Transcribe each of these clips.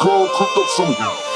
Go cook up some.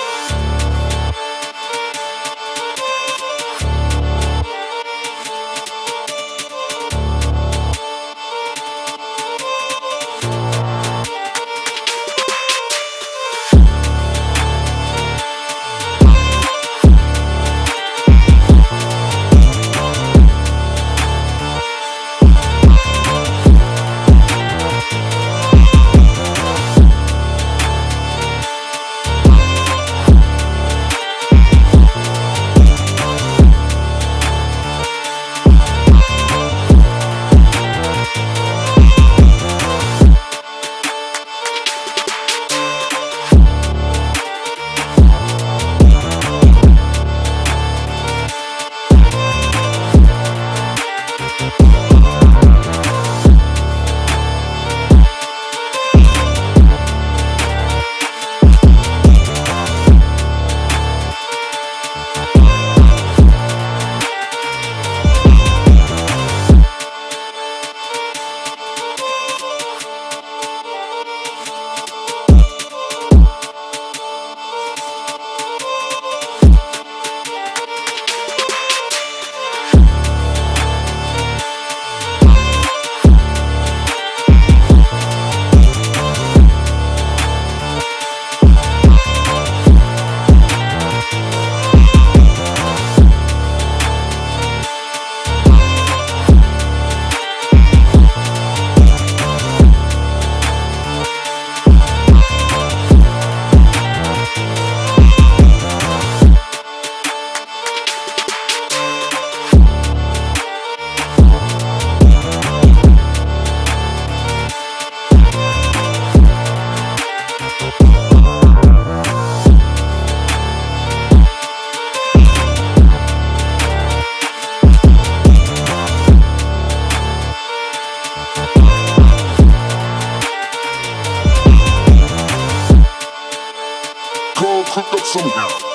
Cook up.